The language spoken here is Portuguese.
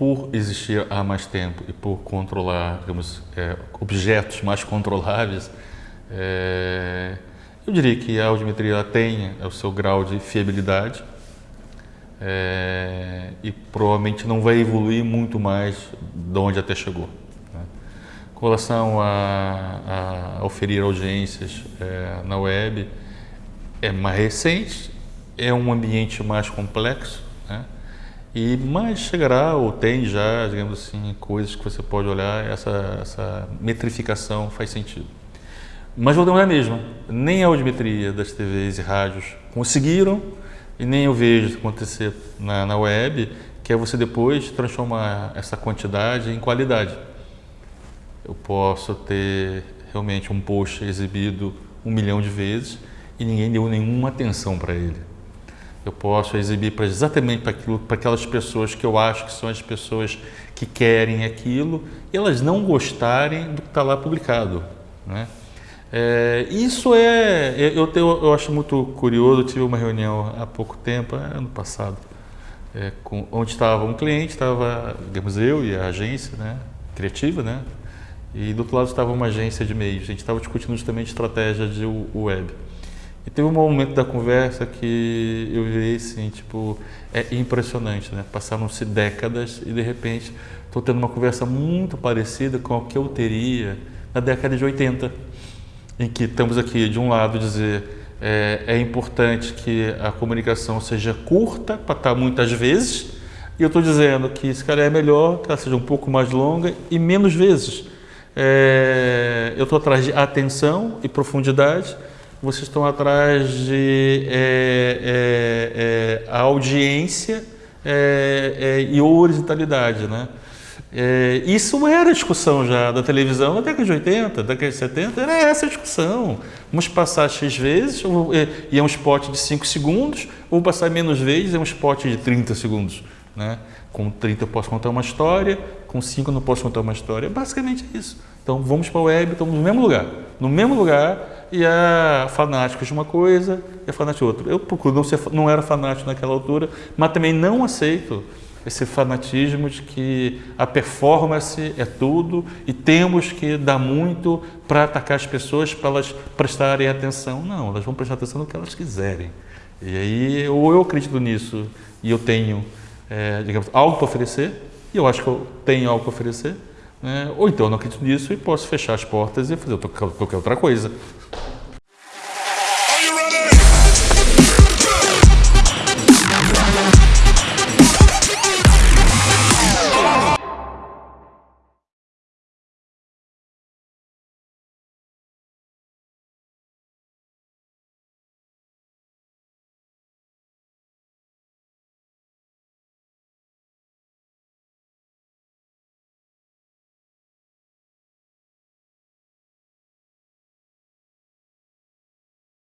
por existir há mais tempo e por controlar, digamos, é, objetos mais controláveis, é, eu diria que a audiometria tem o seu grau de fiabilidade é, e provavelmente não vai evoluir muito mais de onde até chegou. Né? Com relação a, a oferir audiências é, na web, é mais recente, é um ambiente mais complexo, né? E, mas chegará ou tem já, digamos assim, coisas que você pode olhar, essa, essa metrificação faz sentido. Mas vou dar uma mesma, nem a audiometria das TVs e rádios conseguiram, e nem eu vejo acontecer na, na web, que é você depois transformar essa quantidade em qualidade. Eu posso ter realmente um post exibido um milhão de vezes e ninguém deu nenhuma atenção para ele eu posso exibir para exatamente para, aquelas pessoas que eu acho que são as pessoas que querem aquilo e elas não gostarem do que está lá publicado. Né? É, isso é, eu, tenho, eu acho muito curioso, eu tive uma reunião há pouco tempo, é, ano passado, é, com, onde estava um cliente, estava, digamos, eu e a agência né, criativa, né, e do outro lado estava uma agência de meios, a gente estava discutindo justamente estratégia de web. E teve um momento da conversa que eu vi assim, tipo, é impressionante, né? Passaram-se décadas e de repente estou tendo uma conversa muito parecida com a que eu teria na década de 80, em que estamos aqui de um lado dizer é, é importante que a comunicação seja curta para estar muitas vezes, e eu estou dizendo que esse cara é melhor que ela seja um pouco mais longa e menos vezes. É, eu estou atrás de atenção e profundidade vocês estão atrás de é, é, é, audiência é, é, e horizontalidade, né? É, isso era discussão já da televisão na década de 80, década de 70, era essa a discussão. Vamos passar X vezes, e é um spot de 5 segundos, ou passar menos vezes, é um spot de 30 segundos. Né? Com 30 eu posso contar uma história, com 5 eu não posso contar uma história. É basicamente isso. Então vamos para a web, estamos no mesmo lugar. No mesmo lugar, e é fanático de uma coisa e é fanático de outra. Eu procuro não, ser, não era fanático naquela altura, mas também não aceito esse fanatismo de que a performance é tudo e temos que dar muito para atacar as pessoas para elas prestarem atenção. Não, elas vão prestar atenção no que elas quiserem. E aí, ou eu acredito nisso e eu tenho, é, digamos, algo para oferecer, e eu acho que eu tenho algo para oferecer, né? ou então eu não acredito nisso e posso fechar as portas e fazer qualquer outra coisa.